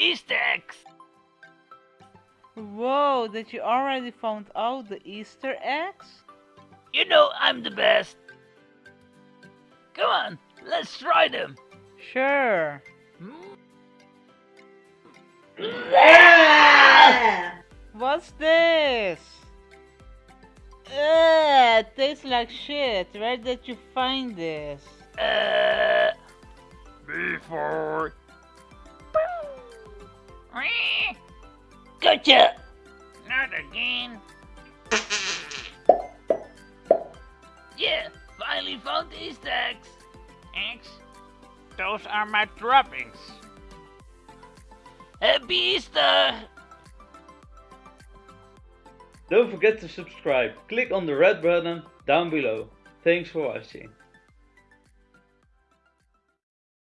Easter eggs! Whoa, that you already found out the Easter eggs? You know I'm the best. Come on, let's try them. Sure. What's this? Ugh, tastes like shit. Where did you find this? Uh, before. Gotcha! Not again. yeah, finally found these Easter eggs. Eggs? Those are my droppings. Happy Easter! Don't forget to subscribe. Click on the red button down below. Thanks for watching.